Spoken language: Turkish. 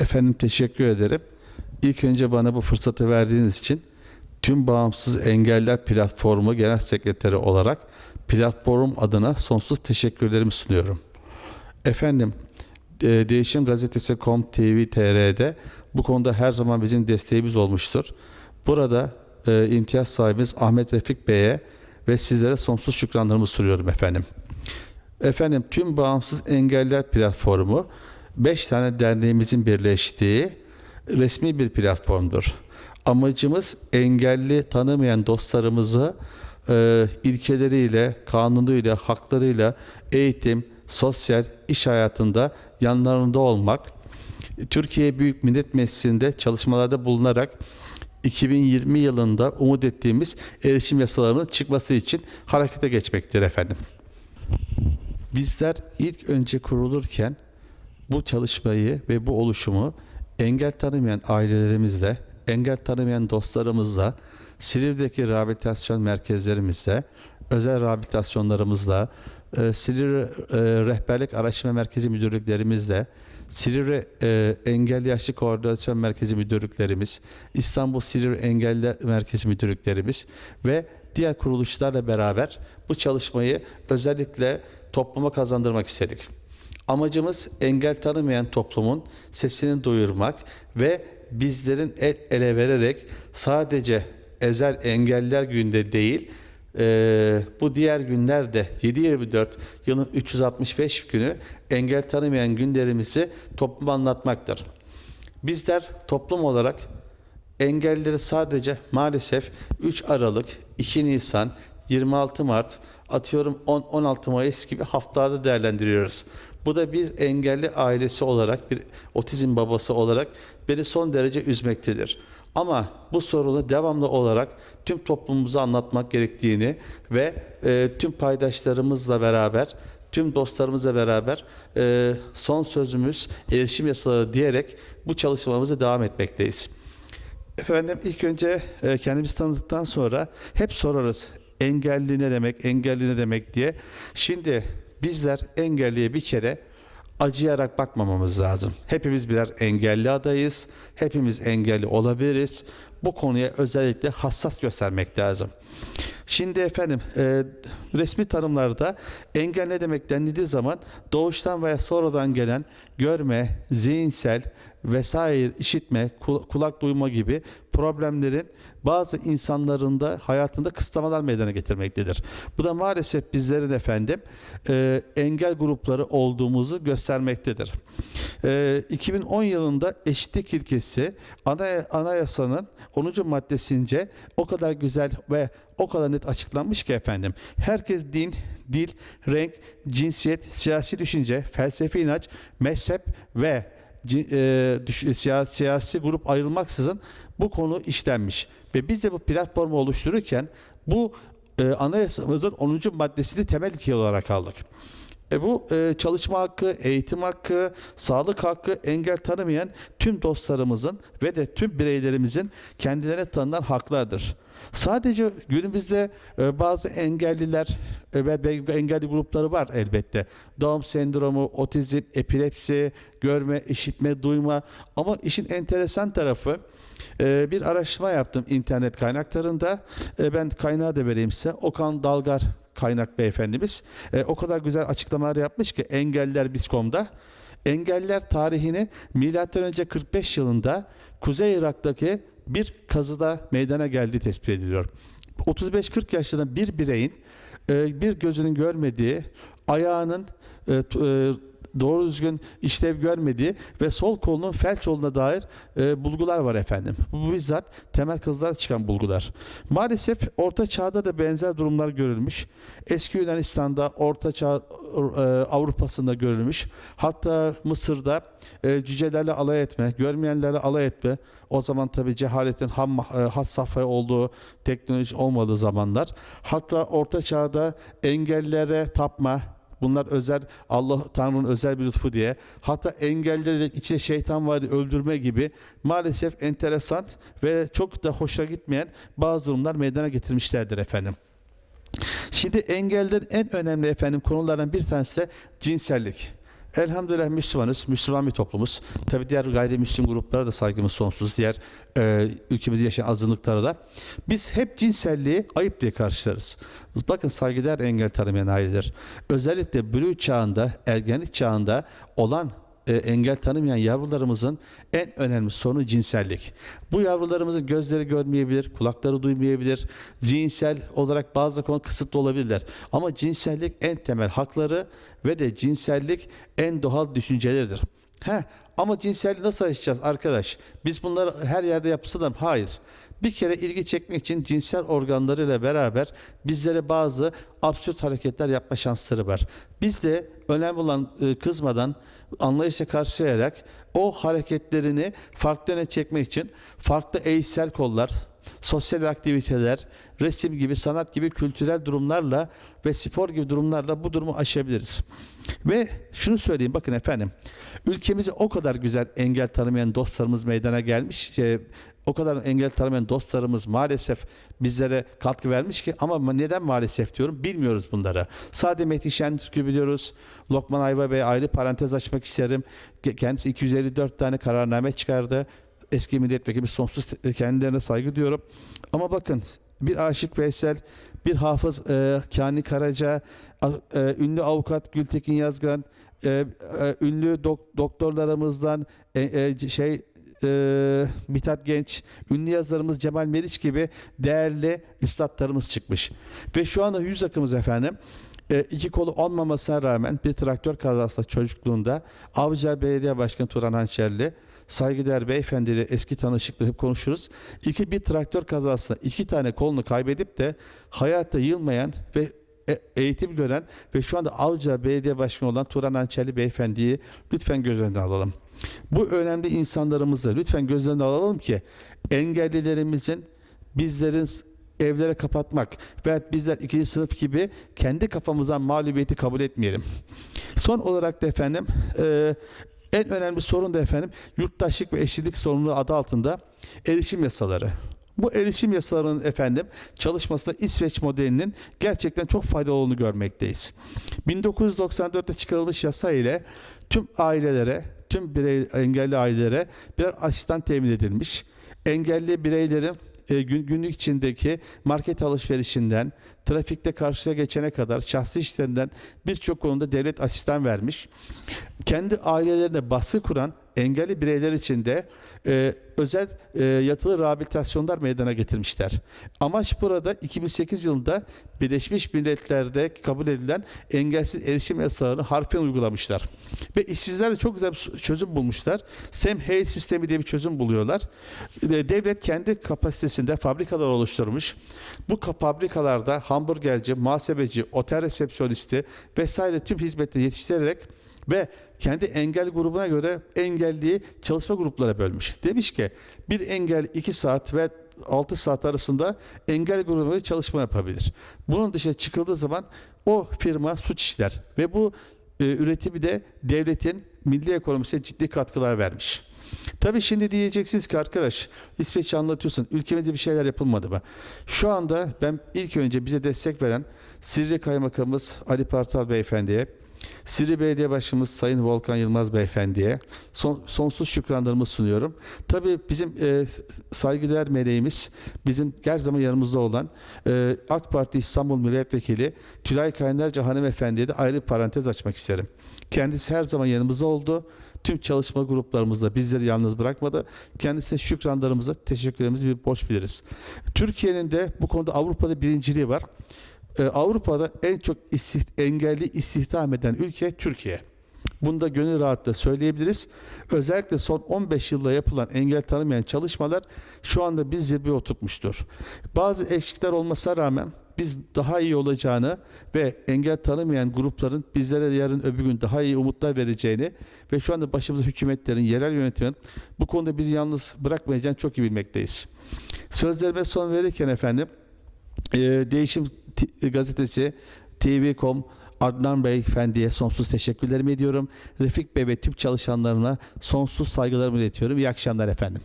Efendim teşekkür ederim. İlk önce bana bu fırsatı verdiğiniz için tüm Bağımsız Engeller Platformu Genel Sekreteri olarak platform adına sonsuz teşekkürlerimi sunuyorum. Efendim, e, Değişim Gazetesi TV TR'de bu konuda her zaman bizim desteğimiz olmuştur. Burada e, imtiyaz sahibimiz Ahmet Refik Bey'e ve sizlere sonsuz şükranlarımı sunuyorum efendim. Efendim tüm Bağımsız Engeller Platformu 5 tane derneğimizin birleştiği resmi bir platformdur. Amacımız engelli tanımayan dostlarımızı e, ilkeleriyle, kanunuyla, haklarıyla eğitim, sosyal, iş hayatında yanlarında olmak. Türkiye Büyük Millet Meclisi'nde çalışmalarda bulunarak 2020 yılında umut ettiğimiz erişim yasalarının çıkması için harekete geçmektir efendim. Bizler ilk önce kurulurken bu çalışmayı ve bu oluşumu engel tanımayan ailelerimizle, engel tanımayan dostlarımızla, Silivri'deki rehabilitasyon merkezlerimizle, özel rehabilitasyonlarımızla, e, Silivri e, Rehberlik Araştırma Merkezi müdürlüklerimizle, Silivri e, Engelli Yaşlı Koordinasyon Merkezi müdürlüklerimiz, İstanbul Silivri Engelli Merkezi müdürlüklerimiz ve diğer kuruluşlarla beraber bu çalışmayı özellikle topluma kazandırmak istedik. Amacımız engel tanımayan toplumun sesini duyurmak ve bizlerin el ele vererek sadece ezel engeller günde değil, e, bu diğer günlerde 7-24 yılın 365 günü engel tanımayan günlerimizi topluma anlatmaktır. Bizler toplum olarak engelleri sadece maalesef 3 Aralık, 2 Nisan, 26 Mart, atıyorum 10 16 Mayıs gibi haftalarda değerlendiriyoruz. Bu da bir engelli ailesi olarak, bir otizm babası olarak beni son derece üzmektedir. Ama bu sorunu devamlı olarak tüm toplumumuza anlatmak gerektiğini ve e, tüm paydaşlarımızla beraber, tüm dostlarımızla beraber e, son sözümüz erişim yasaları diyerek bu çalışmamıza devam etmekteyiz. Efendim ilk önce e, kendimizi tanıdıktan sonra hep sorarız engelli ne demek, engelli ne demek diye. Şimdi bizler engelliye bir kere acıyarak bakmamamız lazım. Hepimiz birer engelli adayız. Hepimiz engelli olabiliriz. Bu konuya özellikle hassas göstermek lazım. Şimdi efendim e, resmi tanımlarda engel ne demek denildiği zaman doğuştan veya sonradan gelen görme, zihinsel vesaire işitme, kul- kulak duyma gibi problemlerin bazı insanların da hayatında kısıtlamalar meydana getirmektedir. Bu da maalesef bizlerin efendim e, engel grupları olduğumuzu göstermektedir. E, 2010 yılında eşitlik ilkesi ana, anayasanın 10. maddesince o kadar güzel ve o kadar net açıklanmış ki efendim. Herkes din, dil, renk, cinsiyet, siyasi düşünce, felsefi inanç, mezhep ve e, siya- siyasi grup ayrılmaksızın bu konu işlenmiş. Ve biz de bu platformu oluştururken bu e, anayasamızın 10. maddesini temel ilke olarak aldık. E bu e, çalışma hakkı, eğitim hakkı, sağlık hakkı engel tanımayan tüm dostlarımızın ve de tüm bireylerimizin kendilerine tanınan haklardır. Sadece günümüzde e, bazı engelliler e, ve engelli grupları var elbette. Down sendromu, otizm, epilepsi, görme, işitme, duyma. Ama işin enteresan tarafı e, bir araştırma yaptım internet kaynaklarında. Ben kaynağı da vereyim size. Okan Dalgar kaynak beyefendimiz o kadar güzel açıklamalar yapmış ki Engeller Biskom'da Engeller tarihini milattan önce 45 yılında Kuzey Irak'taki bir kazıda meydana geldiği tespit ediliyor. 35-40 yaşlarında bir bireyin e, bir gözünün görmediği, ayağının e, e, doğru düzgün işlev görmediği ve sol kolunun felç olduğuna dair e, bulgular var efendim. Bu bizzat temel kazılar çıkan bulgular. Maalesef Orta Çağ'da da benzer durumlar görülmüş. Eski Yunanistan'da, Orta Çağ e, Avrupa'sında görülmüş. Hatta Mısır'da e, cücelerle alay etme, görmeyenlerle alay etme. O zaman tabi cehaletin ham, e, had safhaya olduğu, teknoloji olmadığı zamanlar. Hatta Orta Çağ'da engellere tapma, Bunlar özel Allah Tanrı'nın özel bir lütfu diye. Hatta engelleri içinde şeytan var öldürme gibi maalesef enteresan ve çok da hoşa gitmeyen bazı durumlar meydana getirmişlerdir efendim. Şimdi engellerin en önemli efendim konulardan bir tanesi de cinsellik. Elhamdülillah Müslümanız, Müslüman bir toplumuz. Tabi diğer gayrimüslim gruplara da saygımız sonsuz, diğer e, ülkemizde yaşayan azınlıklara da. Biz hep cinselliği ayıp diye karşılarız. Bakın saygıdeğer engel tanımayan aileler. Özellikle bülü çağında, ergenlik çağında olan e, engel tanımayan yavrularımızın en önemli sorunu cinsellik. Bu yavrularımızın gözleri görmeyebilir, kulakları duymayabilir, zihinsel olarak bazı konu kısıtlı olabilirler. Ama cinsellik en temel hakları ve de cinsellik en doğal düşünceleridir. He, ama cinselliği nasıl aşacağız arkadaş? Biz bunları her yerde yapsınlar. Hayır. Bir kere ilgi çekmek için cinsel organlarıyla beraber bizlere bazı absürt hareketler yapma şansları var. Biz de önemli olan e, kızmadan anlayışla karşılayarak o hareketlerini farklı yöne çekmek için farklı eğitsel kollar, sosyal aktiviteler, resim gibi, sanat gibi kültürel durumlarla ve spor gibi durumlarla bu durumu aşabiliriz. Ve şunu söyleyeyim bakın efendim. Ülkemize o kadar güzel engel tanımayan dostlarımız meydana gelmiş. Şey, o kadar engel tanımayan dostlarımız maalesef bizlere katkı vermiş ki ama neden maalesef diyorum bilmiyoruz bunları. Sade Metin Şentürk'ü biliyoruz. Lokman Ayva Bey ayrı parantez açmak isterim. Kendisi 254 tane kararname çıkardı eski milletvekili sonsuz kendilerine saygı duyuyorum. Ama bakın bir Aşık Veysel, bir hafız e, Kani Karaca, e, ünlü avukat Gültekin Yazgan, e, e, ünlü dok, doktorlarımızdan e, e, şey e, Mithat Genç, ünlü yazarımız Cemal Meriç gibi değerli üstadlarımız çıkmış. Ve şu anda yüz akımız efendim e, iki kolu olmamasına rağmen bir traktör kazasında çocukluğunda Avcılar Belediye Başkanı Turan Hançerli saygıdeğer beyefendiyle eski tanışıklığı hep konuşuruz. İki bir traktör kazasında iki tane kolunu kaybedip de hayatta yılmayan ve e, eğitim gören ve şu anda Avcılar Belediye Başkanı olan Turan Hançerli beyefendiyi lütfen göz önüne alalım. Bu önemli insanlarımızı lütfen göz önüne alalım ki engellilerimizin bizlerin evlere kapatmak ve bizler ikinci sınıf gibi kendi kafamızdan mağlubiyeti kabul etmeyelim. Son olarak da efendim en önemli sorun da efendim yurttaşlık ve eşitlik sorumluluğu adı altında erişim yasaları. Bu erişim yasalarının efendim çalışmasında İsveç modelinin gerçekten çok faydalı olduğunu görmekteyiz. 1994'te çıkarılmış yasa ile tüm ailelere, tüm birey, engelli ailelere birer asistan temin edilmiş. Engelli bireylerin e, gün, günlük içindeki market alışverişinden, trafikte karşıya geçene kadar şahsi işlerinden birçok konuda devlet asistan vermiş. Kendi ailelerine baskı kuran engelli bireyler için de e, özel e, yatılı rehabilitasyonlar meydana getirmişler. Amaç burada 2008 yılında Birleşmiş Milletler'de kabul edilen engelsiz erişim yasalarını harfiyen uygulamışlar. Ve işsizler de çok güzel bir çözüm bulmuşlar. Sem Hayes sistemi diye bir çözüm buluyorlar. E, devlet kendi kapasitesinde fabrikalar oluşturmuş. Bu fabrikalarda hamburgerci, muhasebeci, otel resepsiyonisti vesaire tüm hizmetleri yetiştirerek ve kendi engel grubuna göre engelliyi çalışma gruplara bölmüş. Demiş ki bir engel 2 saat ve 6 saat arasında engel grubu çalışma yapabilir. Bunun dışına çıkıldığı zaman o firma suç işler ve bu e, üretimi de devletin milli ekonomisine ciddi katkılar vermiş. Tabii şimdi diyeceksiniz ki arkadaş İsveç'i anlatıyorsun. Ülkemizde bir şeyler yapılmadı mı? Şu anda ben ilk önce bize destek veren Sivri Kaymakamımız Ali Partal Beyefendi'ye Sivri Belediye Başkanımız Sayın Volkan Yılmaz Beyefendi'ye son, sonsuz şükranlarımı sunuyorum. Tabii bizim e, saygıdeğer meleğimiz, bizim her zaman yanımızda olan e, AK Parti İstanbul Milletvekili Tülay Kaynarca Hanımefendi'ye de ayrı parantez açmak isterim. Kendisi her zaman yanımızda oldu. Tüm çalışma gruplarımızda bizleri yalnız bırakmadı. Kendisine şükranlarımıza, teşekkürlerimizi bir borç biliriz. Türkiye'nin de bu konuda Avrupa'da birinciliği var. Ee, Avrupa'da en çok istih engelli istihdam eden ülke Türkiye. Bunu da gönül rahatlıkla söyleyebiliriz. Özellikle son 15 yılda yapılan engel tanımayan çalışmalar şu anda bir zirveye oturtmuştur. Bazı eksikler olmasına rağmen biz daha iyi olacağını ve engel tanımayan grupların bizlere yarın öbür gün daha iyi umutlar vereceğini ve şu anda başımızda hükümetlerin, yerel yönetimin bu konuda bizi yalnız bırakmayacağını çok iyi bilmekteyiz. Sözlerime son verirken efendim e, Değişim Gazetesi, TV.com, Adnan Bey Efendi'ye sonsuz teşekkürlerimi ediyorum. Refik Bey ve tüm çalışanlarına sonsuz saygılarımı iletiyorum. İyi akşamlar efendim.